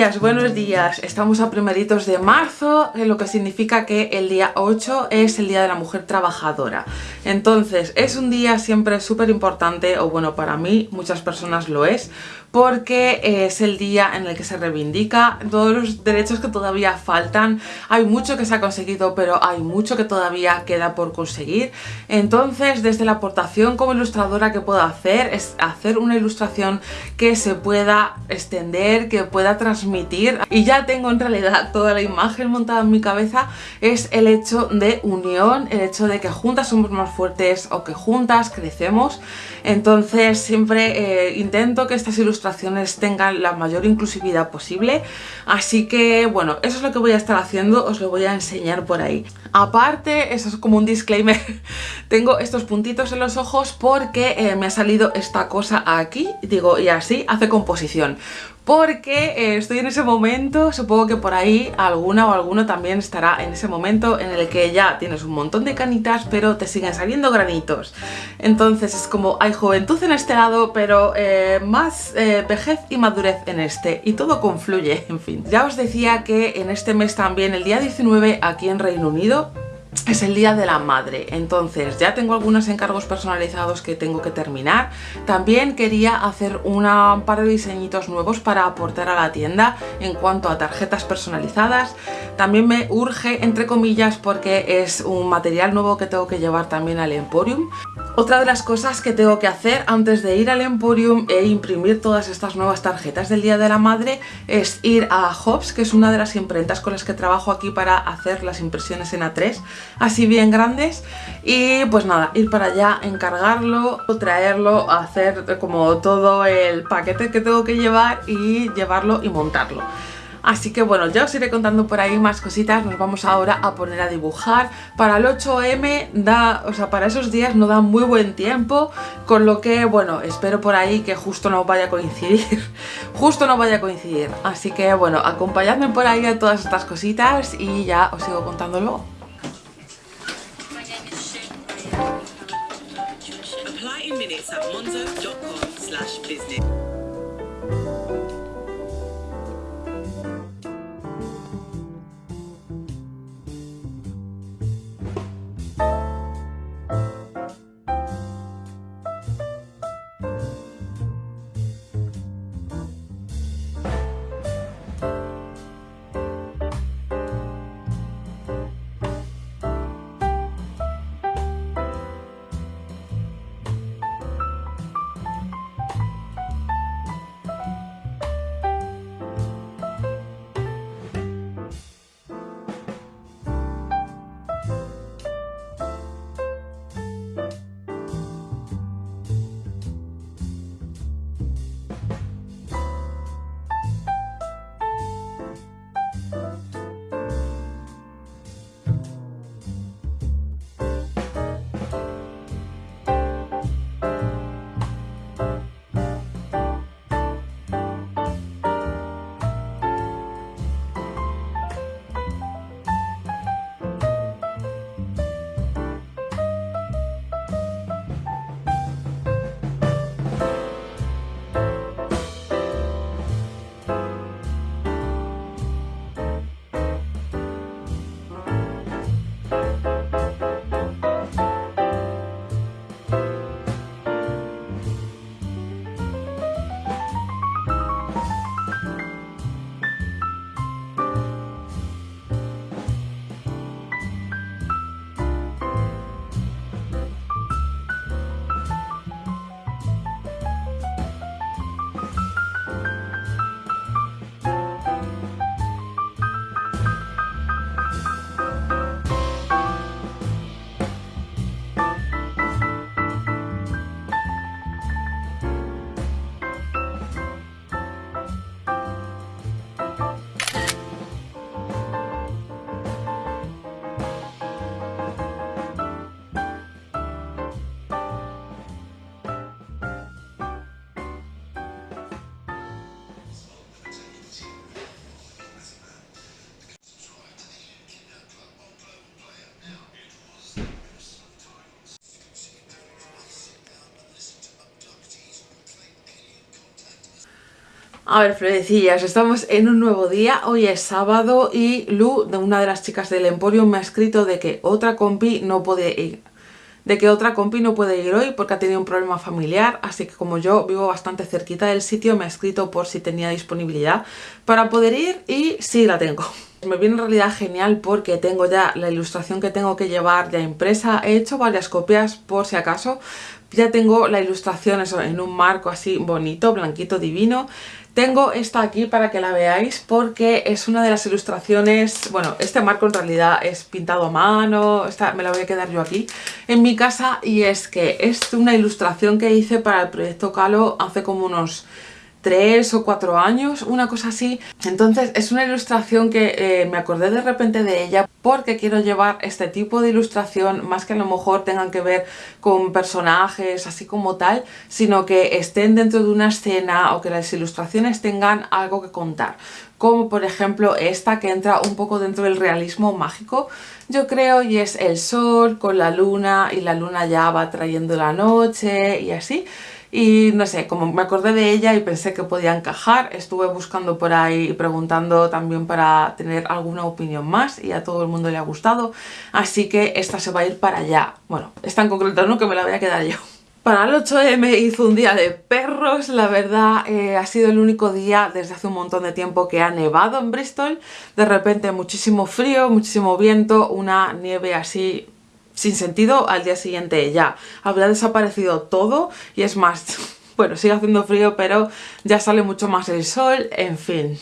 días, buenos días. Estamos a primeritos de marzo, lo que significa que el día 8 es el Día de la Mujer Trabajadora. Entonces, es un día siempre súper importante, o bueno, para mí, muchas personas lo es, porque es el día en el que se reivindica todos los derechos que todavía faltan. Hay mucho que se ha conseguido, pero hay mucho que todavía queda por conseguir. Entonces, desde la aportación como ilustradora que puedo hacer, es hacer una ilustración que se pueda extender, que pueda transmitir. Y ya tengo en realidad toda la imagen montada en mi cabeza, es el hecho de unión, el hecho de que juntas somos más fuertes o que juntas crecemos. Entonces, siempre eh, intento que estas ilustraciones tengan la mayor inclusividad posible. Así que bueno, eso es lo que voy a estar haciendo, os lo voy a enseñar por ahí. Aparte, eso es como un disclaimer tengo estos puntitos en los ojos porque eh, me ha salido esta cosa aquí, digo, y así hace composición porque eh, estoy en ese momento, supongo que por ahí alguna o alguno también estará en ese momento en el que ya tienes un montón de canitas pero te siguen saliendo granitos. Entonces es como hay juventud en este lado pero eh, más eh, vejez y madurez en este y todo confluye, en fin. Ya os decía que en este mes también, el día 19 aquí en Reino Unido, es el día de la madre, entonces ya tengo algunos encargos personalizados que tengo que terminar. También quería hacer un par de diseñitos nuevos para aportar a la tienda en cuanto a tarjetas personalizadas. También me urge, entre comillas, porque es un material nuevo que tengo que llevar también al Emporium. Otra de las cosas que tengo que hacer antes de ir al Emporium e imprimir todas estas nuevas tarjetas del Día de la Madre es ir a Hobbs, que es una de las imprentas con las que trabajo aquí para hacer las impresiones en A3, así bien grandes, y pues nada, ir para allá, encargarlo, traerlo, hacer como todo el paquete que tengo que llevar y llevarlo y montarlo. Así que bueno, ya os iré contando por ahí más cositas, nos vamos ahora a poner a dibujar. Para el 8M, da, o sea, para esos días no da muy buen tiempo, con lo que, bueno, espero por ahí que justo no vaya a coincidir, justo no vaya a coincidir. Así que bueno, acompañadme por ahí a todas estas cositas y ya os sigo contándolo. it's at monzo.com slash business. A ver, florecillas, estamos en un nuevo día, hoy es sábado y Lu, una de las chicas del Emporio, me ha escrito de que otra compi no puede ir de que otra compi no puede ir hoy porque ha tenido un problema familiar, así que como yo vivo bastante cerquita del sitio, me ha escrito por si tenía disponibilidad para poder ir y sí la tengo. Me viene en realidad genial porque tengo ya la ilustración que tengo que llevar ya impresa. He hecho varias copias por si acaso. Ya tengo la ilustración en un marco así bonito, blanquito, divino. Tengo esta aquí para que la veáis porque es una de las ilustraciones, bueno, este marco en realidad es pintado a mano, esta me la voy a quedar yo aquí en mi casa y es que es una ilustración que hice para el proyecto Calo hace como unos tres o cuatro años, una cosa así. Entonces es una ilustración que eh, me acordé de repente de ella porque quiero llevar este tipo de ilustración, más que a lo mejor tengan que ver con personajes así como tal, sino que estén dentro de una escena o que las ilustraciones tengan algo que contar. Como por ejemplo esta que entra un poco dentro del realismo mágico, yo creo, y es el sol con la luna y la luna ya va trayendo la noche y así y no sé, como me acordé de ella y pensé que podía encajar, estuve buscando por ahí y preguntando también para tener alguna opinión más y a todo el mundo le ha gustado, así que esta se va a ir para allá. Bueno, está en concreto no que me la voy a quedar yo. Para el 8M hizo un día de perros, la verdad eh, ha sido el único día desde hace un montón de tiempo que ha nevado en Bristol. De repente muchísimo frío, muchísimo viento, una nieve así sin sentido al día siguiente ya. Habrá desaparecido todo y es más, bueno, sigue haciendo frío pero ya sale mucho más el sol, en fin.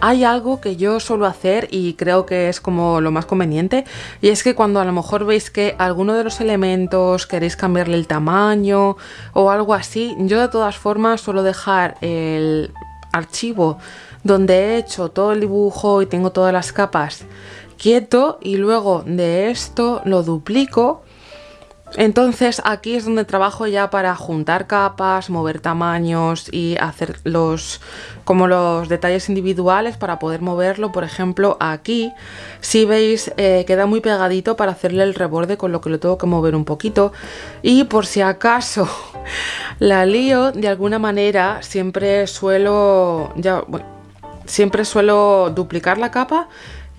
Hay algo que yo suelo hacer y creo que es como lo más conveniente y es que cuando a lo mejor veis que alguno de los elementos queréis cambiarle el tamaño o algo así, yo de todas formas suelo dejar el archivo donde he hecho todo el dibujo y tengo todas las capas quieto y luego de esto lo duplico Entonces aquí es donde trabajo ya para juntar capas, mover tamaños y hacer los como los detalles individuales para poder moverlo. Por ejemplo aquí, si veis, eh, queda muy pegadito para hacerle el reborde con lo que lo tengo que mover un poquito. Y por si acaso la lío de alguna manera, siempre suelo, ya, siempre suelo duplicar la capa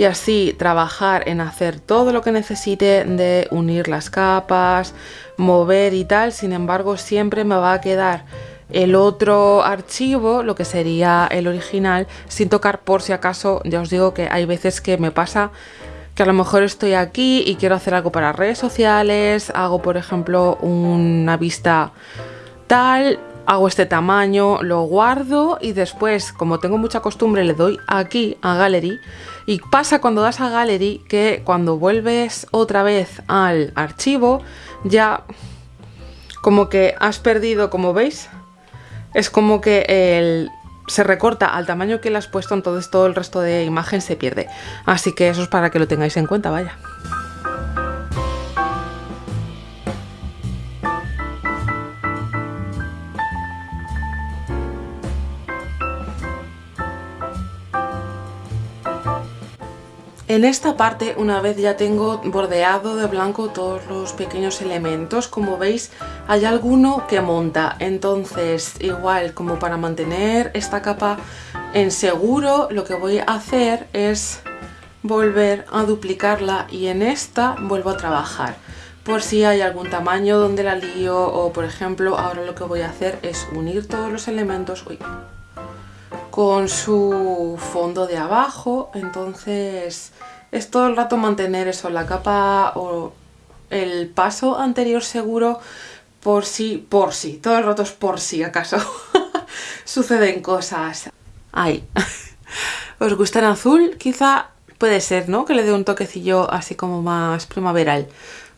y así trabajar en hacer todo lo que necesite de unir las capas, mover y tal, sin embargo siempre me va a quedar el otro archivo, lo que sería el original, sin tocar por si acaso, ya os digo que hay veces que me pasa que a lo mejor estoy aquí y quiero hacer algo para redes sociales, hago por ejemplo una vista tal, hago este tamaño, lo guardo y después, como tengo mucha costumbre, le doy aquí a Gallery y pasa cuando das a Gallery que cuando vuelves otra vez al archivo ya como que has perdido, como veis, es como que el, se recorta al tamaño que le has puesto, entonces todo el resto de imagen se pierde. Así que eso es para que lo tengáis en cuenta, vaya. En esta parte, una vez ya tengo bordeado de blanco todos los pequeños elementos, como veis hay alguno que monta, entonces igual como para mantener esta capa en seguro, lo que voy a hacer es volver a duplicarla y en esta vuelvo a trabajar. Por si hay algún tamaño donde la lío o por ejemplo ahora lo que voy a hacer es unir todos los elementos con su fondo de abajo entonces es todo el rato mantener eso, la capa o el paso anterior seguro por si, por si, todo el rato es por si acaso suceden cosas. Ay, ¿os gusta en azul? Quizá puede ser, ¿no? Que le dé un toquecillo así como más primaveral.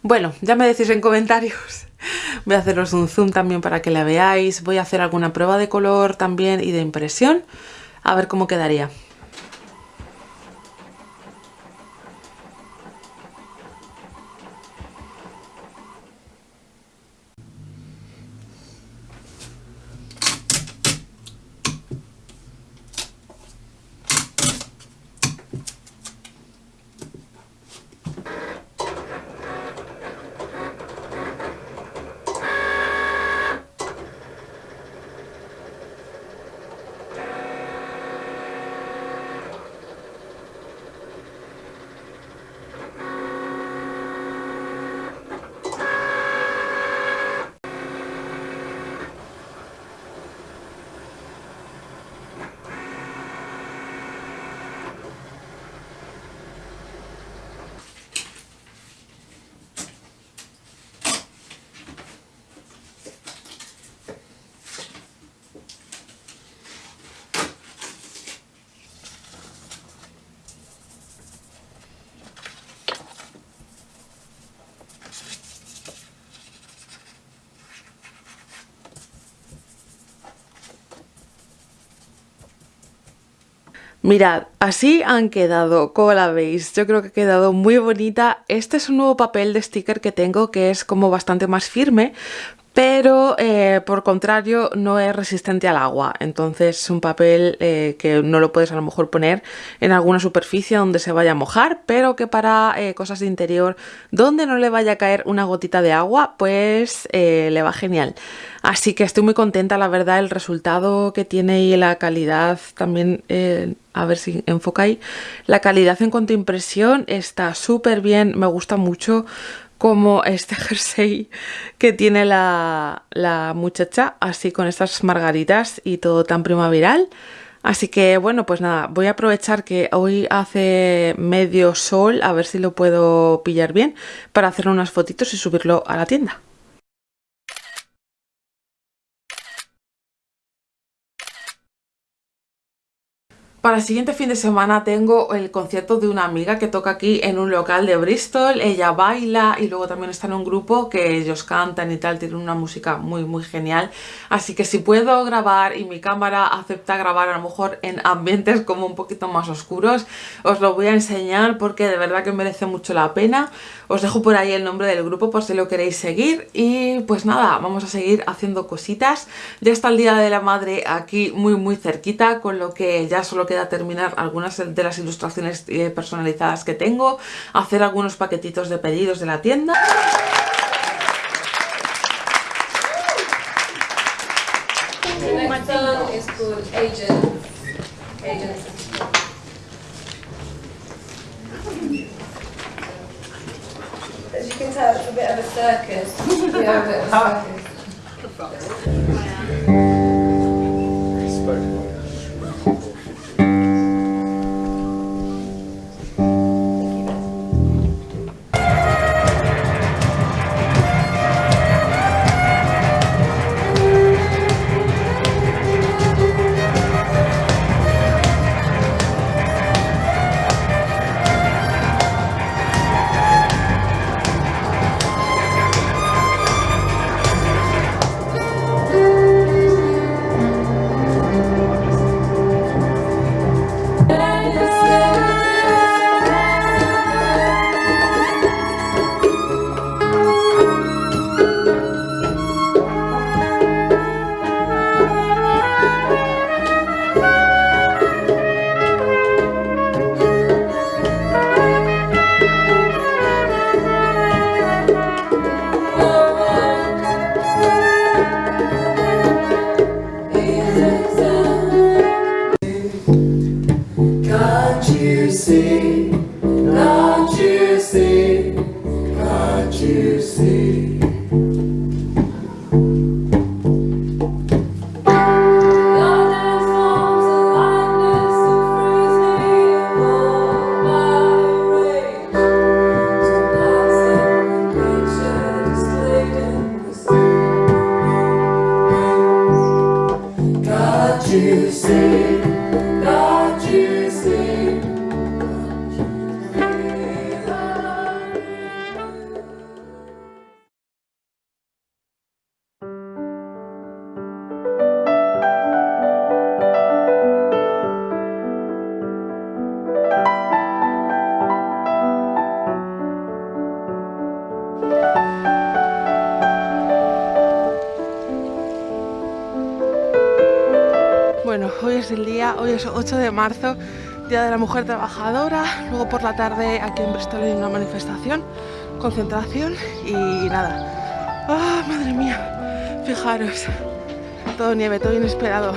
Bueno, ya me decís en comentarios. Voy a haceros un zoom también para que la veáis. Voy a hacer alguna prueba de color también y de impresión. A ver cómo quedaría. Mirad, así han quedado, como la veis, yo creo que ha quedado muy bonita. Este es un nuevo papel de sticker que tengo que es como bastante más firme, pero eh, por contrario no es resistente al agua, entonces es un papel eh, que no lo puedes a lo mejor poner en alguna superficie donde se vaya a mojar, pero que para eh, cosas de interior donde no le vaya a caer una gotita de agua, pues le va genial. Así que estoy muy contenta, la verdad, el resultado que tiene y la calidad también, a ver si enfoca ahí, la calidad en cuanto a impresión está súper bien, me gusta mucho como este jersey que tiene la, muchacha, así con estas margaritas y todo tan primaveral. Así que bueno, pues nada, voy a aprovechar que hoy hace medio sol, a ver si lo puedo pillar bien, para hacer unas fotitos y subirlo a la tienda. Para el siguiente fin de semana tengo el concierto de una amiga que toca aquí en un local de Bristol. Ella baila y luego también está en un grupo que ellos cantan y tal, tienen una música muy muy genial. Así que si puedo grabar y mi cámara acepta grabar a lo mejor en ambientes como un poquito más oscuros, os lo voy a enseñar porque de verdad que merece mucho la pena. Os dejo por ahí el nombre del grupo por si lo queréis seguir y pues nada, vamos a seguir haciendo cositas. Ya está el Día de la Madre aquí muy muy cerquita, con lo que ya solo queda terminar algunas de las ilustraciones eh, personalizadas que tengo, hacer algunos paquetitos de pedidos de la tienda. As you can tell, it's a bit of a circus. Are a bit of a circus. Hoy es 8 de marzo, Día de la Mujer Trabajadora. Luego por la tarde aquí en Bristol hay una manifestación, concentración y nada. ¡Ah, madre mía! Fijaros, todo nieve, todo inesperado.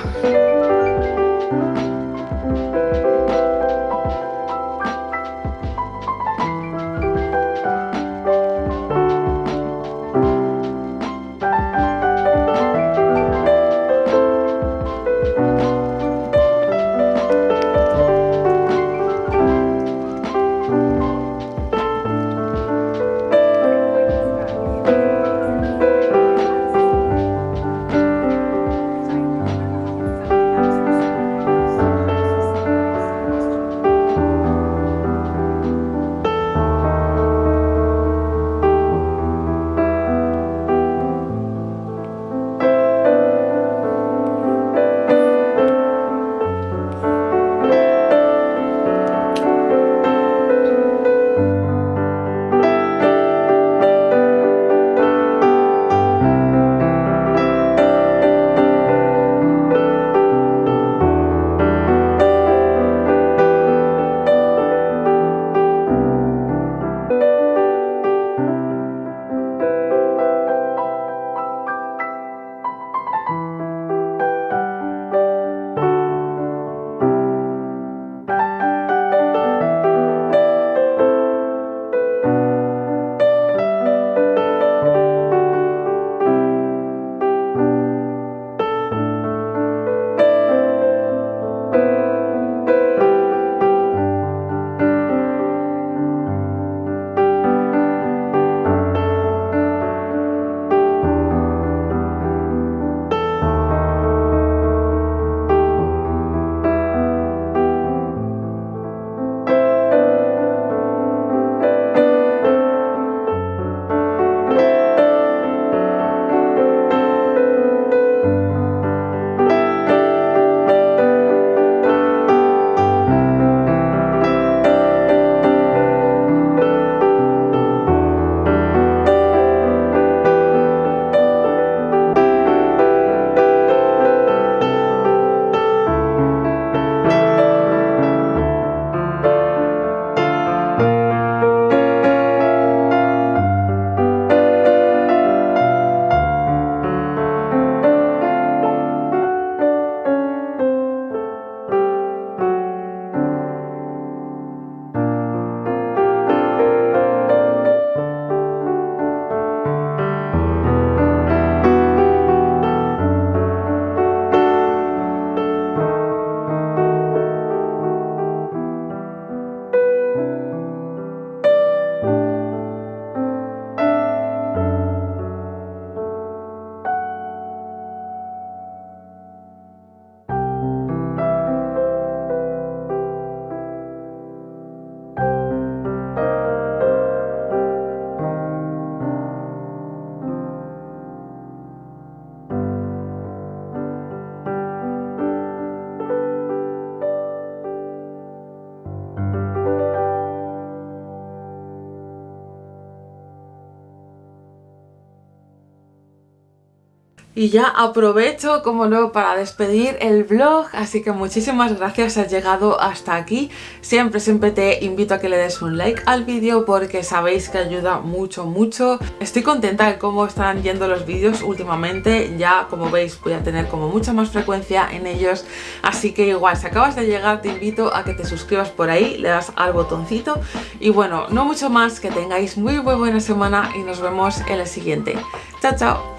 Y ya aprovecho, como no, para despedir el vlog, así que muchísimas gracias has llegado hasta aquí. Siempre, siempre te invito a que le des un like al vídeo porque sabéis que ayuda mucho, mucho. Estoy contenta de cómo están yendo los vídeos últimamente, ya como veis voy a tener como mucha más frecuencia en ellos, así que igual, si acabas de llegar te invito a que te suscribas por ahí, le das al botoncito y bueno, no mucho más, que tengáis muy muy buena semana y nos vemos en el siguiente. Chao, chao.